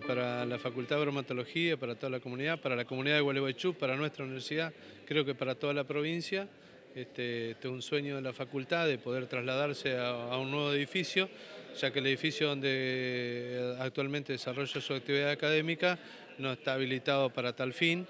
Para la Facultad de Bromatología, para toda la comunidad, para la comunidad de Gualeguaychú, para nuestra universidad, creo que para toda la provincia, este, este es un sueño de la facultad de poder trasladarse a, un nuevo edificio, ya que el edificio donde actualmente desarrolla su actividad académica no está habilitado para tal fin.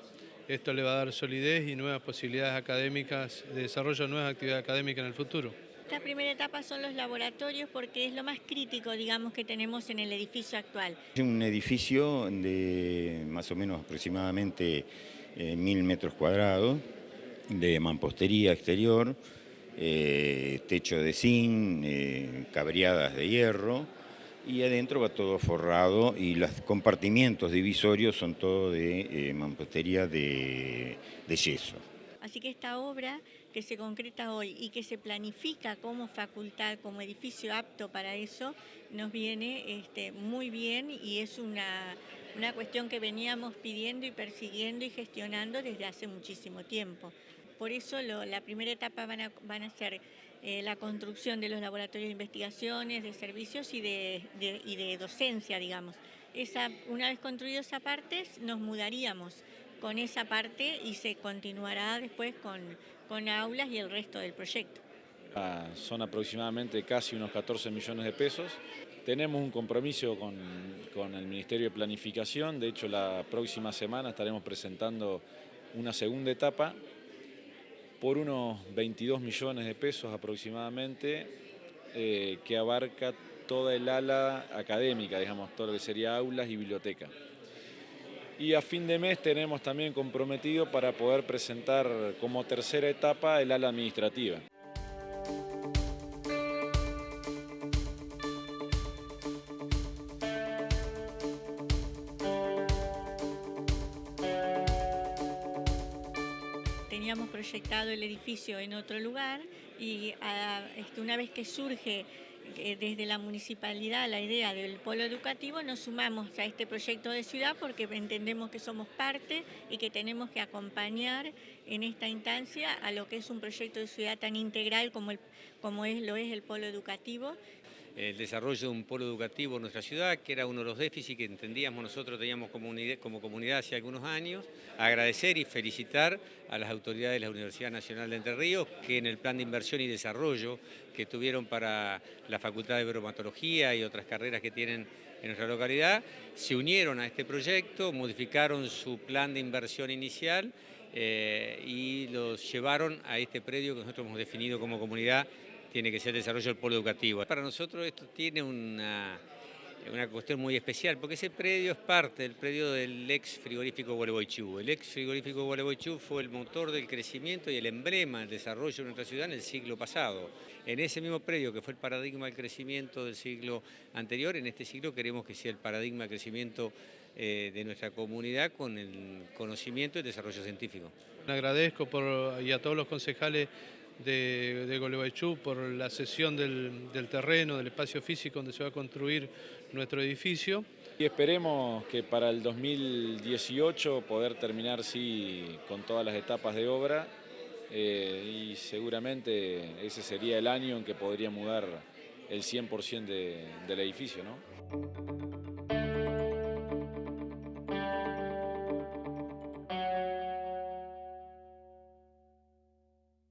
Esto le va a dar solidez y nuevas posibilidades académicas, de desarrollo de nuevas actividades académicas en el futuro. Esta primera etapa son los laboratorios porque es lo más crítico, digamos, que tenemos en el edificio actual. Es un edificio de más o menos aproximadamente eh, mil metros cuadrados, de mampostería exterior, eh, techo de zinc, eh, cabreadas de hierro y adentro va todo forrado y los compartimientos divisorios son todo de mampostería de yeso. Así que esta obra que se concreta hoy y que se planifica como facultad, como edificio apto para eso, nos viene este, muy bien y es una, cuestión que veníamos pidiendo y persiguiendo y gestionando desde hace muchísimo tiempo. Por eso la primera etapa van a, ser eh, la construcción de los laboratorios de investigaciones, de servicios y de, y de docencia, digamos. Esa, una vez construido esa parte, nos mudaríamos con esa parte y se continuará después con, con aulas y el resto del proyecto. Ah, son aproximadamente casi unos 14 millones de pesos. Tenemos un compromiso con, con el Ministerio de Planificación, de hecho la próxima semana estaremos presentando una segunda etapa por unos 22 millones de pesos aproximadamente, eh, que abarca toda el ala académica, digamos, todo lo que sería aulas y biblioteca y a fin de mes tenemos también comprometido para poder presentar como tercera etapa el ala administrativa. Teníamos proyectado el edificio en otro lugar y ah, este, una vez que surge desde la municipalidad la idea del polo educativo, nos sumamos a este proyecto de ciudad porque entendemos que somos parte y que tenemos que acompañar en esta instancia a lo que es un proyecto de ciudad tan integral como es, lo es el polo educativo el desarrollo de un polo educativo en nuestra ciudad, que era uno de los déficits que entendíamos nosotros teníamos como, comunidad hace algunos años. Agradecer y felicitar a las autoridades de la Universidad Nacional de Entre Ríos que en el plan de inversión y desarrollo que tuvieron para la Facultad de Bromatología y otras carreras que tienen en nuestra localidad, se unieron a este proyecto, modificaron su plan de inversión inicial eh, y los llevaron a este predio que nosotros hemos definido como comunidad tiene que ser el desarrollo del polo educativo. Para nosotros esto tiene una, una cuestión muy especial, porque ese predio es parte del predio del ex frigorífico Gualeguaychú. El ex frigorífico Gualeguaychú fue el motor del crecimiento y el emblema del desarrollo de nuestra ciudad en el siglo pasado. En ese mismo predio que fue el paradigma del crecimiento del siglo anterior, en este siglo queremos que sea el paradigma del crecimiento eh, de nuestra comunidad con el conocimiento y el desarrollo científico. Le agradezco por, y a todos los concejales de, de por la cesión del, terreno, del espacio físico donde se va a construir nuestro edificio. Y esperemos que para el 2018 poder terminar sí, con todas las etapas de obra eh, y seguramente ese sería el año en que podría mudar el 100% del edificio. ¿no?